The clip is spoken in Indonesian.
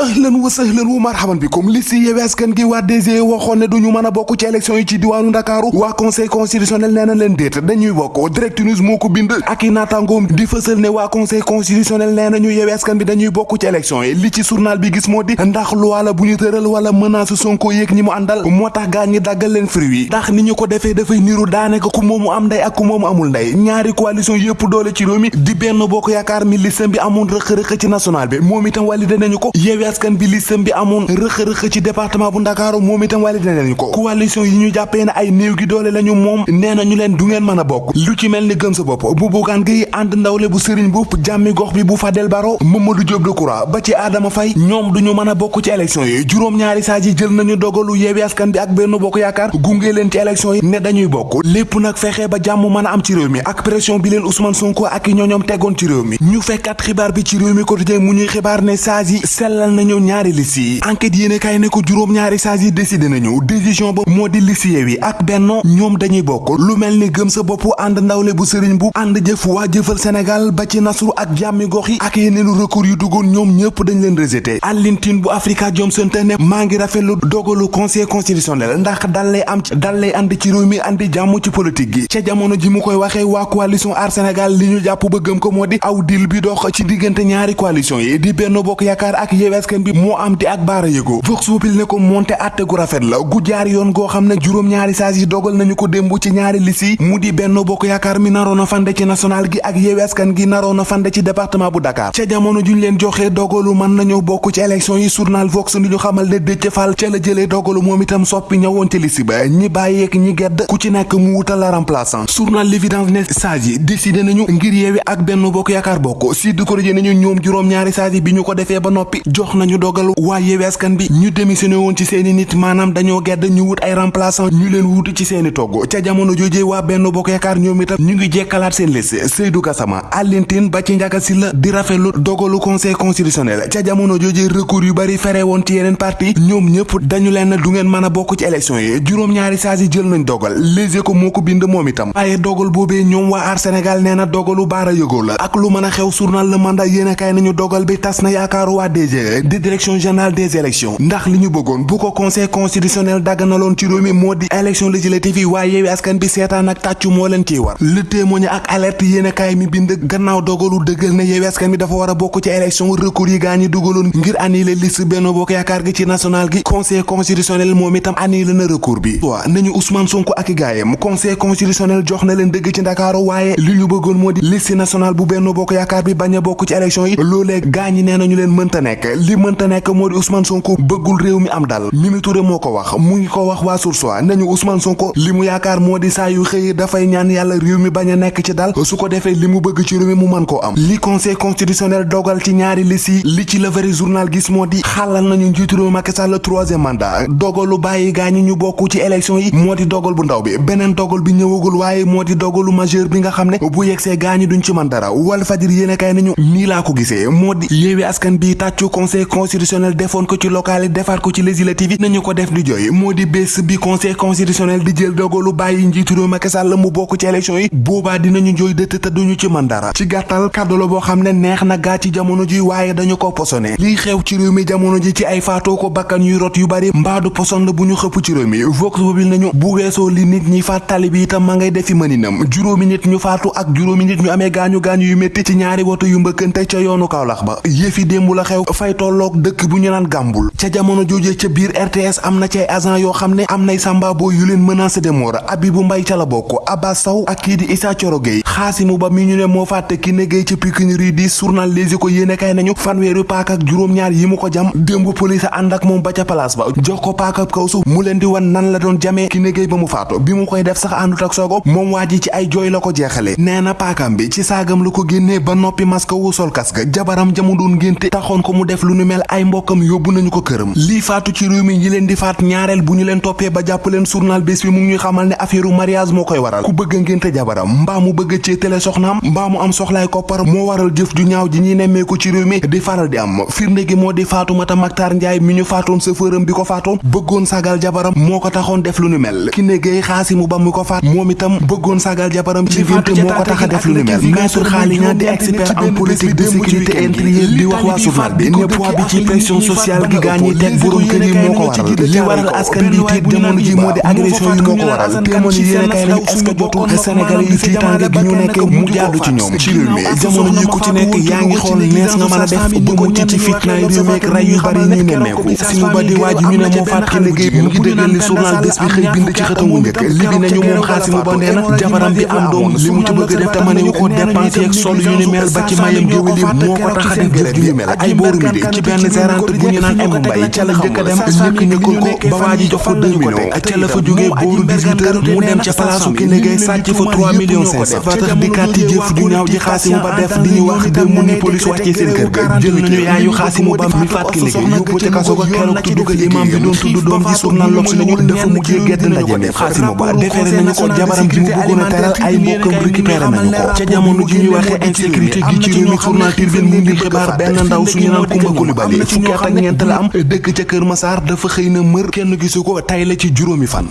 ahlan wa sahlan wa marhaban bikum. Li si yewi askan gi waa DG waxoon ne duñu mën a bokk ci élection yi ci diwaanu Ndakaaru. Waa conseil constitutionnel nee na leen déet dañuy bokk. Direct news moo ko bind. Ak i naataangoom di fësal ne waa conseil constitutionnel nee nañu yewi askan bi dañuy bokk ci élection yi. Li ci journal bi gis moo di ndax loi la bu ñu tëral wala menace Sonko yéeg ñi mu àndal moo tax gaa ñi daggal leen fruit yi. Ni ñu ko defee dafay niru daanaka ku moomu am ndey ak ku moomu amul ndey. Ñaari coalition yëpp doole ci réew mi di benn bokk yaakaar mi listam bi amoon rëq-rëq ci national bi. Moom itam validé nañu ko. Yewi askan bi listam bi amoon rëq-rëq ci département bu Ndakaaru moom itam validé nañu ko. Coalition yi ñu jàppee ne ay néew gi doole lañu moom nee nañu leen du ngeen mën a lu ci mel gëm sa bopp bu bugaan gi ànd ndawle bu sëriñ bu jàmmi gox bi bu Fadel Baro Mamadou Diop Decroix ba ci Adama Faye ñoom duñu mën a bokk ci élection yi. Juróom-ñaari saa ji jël nañu dogalu yewi askan bi ak benn bokk yaakaar gunge leen ci élection yi ne dañuy bokk. Lépp nag fexe ba jàmm mën a am ci réew mi ak pression bi leen Ousmane Sonko ak i ñooñoom tegoon ci réew mi. Ñu fekkat xibaar bi ci réew mi quotidien mu ñuy xibaar ne saa sellal nañu ñaari liste yi. Enquête yéene kaay ne ko juróom-ñaari saa yi décidé nañu décision ba moo di liste Yewwi ak Benno ñoom dañuy bokk. Lu mel ni gëm sa bopp ànd ndawle bu sëriñ bu ànd jëf waa jëfal Sénégal ba ci nasru ak jàmmi gox yi ak yeneenu recours yu duggoon ñoom ñëpp dañ leen rejeté. Alioune Tine bu Africa Jom Center ne maa ngi rafetlu dogalu conseil constitutionnel ndax dal lay am dal lay ànd ci réew mi andi jàmm ci politique gi. Ca jamono ji mu koy waxee waa coalition Aar Sénégal li ñu jàpp ba gëm ko moo di aw dil bi dox ci diggante ñaari coalition yi di Benno Bokk Yaakaar ak Yewwi Askan bi moo am di ak baara yëgoo. Vox Populi ne ko monté atte gu rafet la gu jaar yoon goo xam ne juróom-ñaari saas yi dogal nañu ko démb ci ñaari lis yi. Mu di Benno Bokk Yaakaar mi naroon a fande ci national gi ak Yewwi Askan gi naroon fande ci département bu Dakar. Ca jamono juñ leen joxee dogalu mën nañoo bokk ci élection yi journal Vox ni ñu xamal ne Déthié Fall ca la jëlee dogalu moom soppi ci liste ba. Ñi bàyyeek ñi gedd ku ci nekk mu wutal la remplaçant. Journal L'Évidence ne saas yi décidé nañu ngir Yewwi ak Benno Bokk Yaakaar bokk. Sud Quotidien nañu ñoom juróom-ñaari saas yi ko ba nañu dogal Yewwi Askan bi ñu démissionné woon ci seeni nit maanaam dañoo gedd ñu wut ay remplaçant ñu leen wutu ci seeni togg ca jamono joojee waa Benno Bokk Yaakaar ñoom itam ñu ngi jekkalaat seen liste Seydou Gassama Alioune Tine ba ci Ndiaga Sylla di rafetlu dogalu conseil constitutionnel ca jamono joojee recours yu bari fere woon ci yeneen parti ñoom ñëpp dañu leen du ngeen mën a bokk ci élection yi juróom-ñaari saas yi jël nañ dogal Les Échos moo ko bind moom itam waaye dogal boobee ñoom waa Aar Sénégal nee na dogalu baara yëgoo la ak lu mën a xew journal Le Mandat yéen kaay nañu dogal bi tas na yaakaaru waa DG di direction générale des élections. Ndax li ñu bëggoon bu ko conseil constitutionnel dagganaloon ci réew mi moo élection législative Askan bi seetaan ak tàccu moo leen war. Le Témoin ak alerte yéen kaay mi bind gannaaw dogalu dëggal ne Askan bi dafa war a bokk ci élection recours yi ngir annuler liste Benno Bokk Yaakaar gi ci national gi. Conseil constitutionnel moom itam annulé na recours bi. Waa nañu Ousmane Sonko ak gaayam conseil constitutionnel jox na leen dëgg ci Ndakaaru waaye li ñu bëggoon moo liste nationale bu Benno Bokk Yaakaar bi bañ a ci élection yi. Loolee gaa ñi nee leen mënta li mënta nekk moo di Ousmane Sonko bëggul réew mi am dal. Mimi Touré moo ko wax. Mu ngi ko wax waa Source A nañu Ousmane Sonko li mu yaakaar ñaan réew mi bañ nekk ci dal. Su ko defee li bëgg ci réew mi mu am. Li conseil constitutionnel dogal ci ñaari liste yi li ci le vrai journal gis moo di xalal nañu njiitu réew Macky Sall troisième mandat. Dogalu bàyyi gaa ñi ñu bokk ci élection yi moo di dogal bu ndaw bi. Beneen dogal bi ñëwagul waaye moo dogalu majeur bi nga xam bu yegsee gaa ñi duñ ci mën dara. Wal fajir yéene kay nañu ko Askan bi tàccu conseil constitutionnel defoon ko ci local yi defaat ko ci législative yi nañu ko def di jooy moo di bés bi conseil constitutionnel di jël dogalu bàyyi njiitu réew Macky Sall mu bokk ci élection yi boobaa dinañu jooy dëtt te duñu ci mën dara ci gàttal kàddu la boo xam ne neex na gaa ci jamono ji waaye dañu ko posone lii xew ci réew mi jamono ji ci ay faatoo ko bakkan yuy rot yu bari mbaadu poson la bu ñu xëpp ci réew mi vox populi nañu bu weesoo li nit ñi faat tali bi itam ma ngay defi mëninam juróomi nit ñu faatu ak juróomi nit ñu amee gaañu gaañu yu métti ci ñaari woto yu mbëkkante ca yoonu Kaolack ba yëfi démb la xew fay tolloog dëkk bu ñu naan gàmbul ca jamono joojee ca biir RTS am na ci ay agent yoo xam ne am nay sambabo yu leen menacé de mort. Abibou Mbaye ca la bokk Abbas Sow ak kii di Issa Thioro Gueye. Xaasimu Ba mi ñu ne moo fàtte ki ne Gueye ca Pikine Rue 10 journal Les Échos yéene kay nañu fanweeri paak ak juróom-ñaar yi mu ko jam. Démb police ànd ak moom ba ca place ba. Jox ko paak ak kaw su mu leen di wan nan la doon jamee ki ne ba mu faatu. Bi mu koy def sax àndut ak sogo moom waa ci ay jooy la ko jeexale. Nee na bi ci saagam la ko génnee ba noppi masque wu sol casque. Jabaram jamu doon ngénte taxoon ko mu def lu nu mel ay mbokkam yóbbu nañu ko këram. Lii faatu ci réew mi ñi leen di faat ñaareel bu ñu leen toppee ba jàpp leen journal bés bi mu ngi ñuy xamal ne affaire mariage moo koy waral. Ku bëgg ngénte jabaram mbaa mu bëgg xëccee télé soxnaam mbaa mu am soxlaay koppar moo waral jëf ju ñaaw ji ñuy nemmeeku ci réew mi di faral di am. Firnde gi moo di Fatoumata Mactar Ndiaye mi ñu faatoon chauffeuram bi ko faatoon bëggoon sagal jabaram moo ko taxoon def lu nu mel. Ki ne Xaasimu Ba ko faat moom itam bëggoon sagal jabaram ci génte moo ko tax a def lu nu mel. maître Xaaliña di expert en politique de sécurité intérieure di wax waa journal bi ne poids bi ci pression sociale gi gaa ñiy teg borom kër yi moo ko waral li waral askan bi tiit ji moo di agression yi moo ko waral yi yéen a kay lañu est-ce que jotul Sénégalais yi tiitaange gi ñu nekkee mu jàddu ci ñoom ci réew mi jamono ji ku ci nekk yaa ngi xool nees nga mën a def ba mucc ci fitnaay réew mi ak ray yu bari ñu nemmeeku si mu ba di waaju ñu ne moo faat ki liggéey mu ngi dëggal li journal bés bi xëy bind ci xëtamu njëkk li bi nañu moom Xaasimu Ba nee na jabaram bi am doom li mu ci bëgg def te mënewu ko dépenser ak sol yu ni mel ba ci mayam géwél yi moo ko tax a def jëf ju mel ay booru mi de ci benn gérante bu ñu naan Emma Mbaye ca la njëkk a dem ñëkk ñëkkal ko ba waa ji jox ko 2 millions ca la fa jógee booru 18 heures mu dem ca palaasu ki liggéey sàcc fa 3 millions 500 fa tax dikkaat ci jëf ju ñaaw ji Xaasimu Ba def di ñu wax démb ni police wàccee seen kër ga jël nañu yaayu Xaasimu Ba mi faat ki liggéey yóbbu ca kaso ga keroog tudd ko imam bi doon tudd doom ji journal L'Obs nañu dafa mujjee gedd ndaje mi Xaasimu Ba defeere nañu ko jabaram ji mu bëggoon a teral ay mbokkam récupéré nañu ko ca jamono ji ñuy waxee insécurité gi ci réew mi journal Tribune mu ngi xibaar benn ndaw suñu naan Kumba Kulibali fukki at ak ñeent la am. dëkk ca Kër Masaar dafa xëy na mër. Kenn gisu ko tay la ci juróomi fan.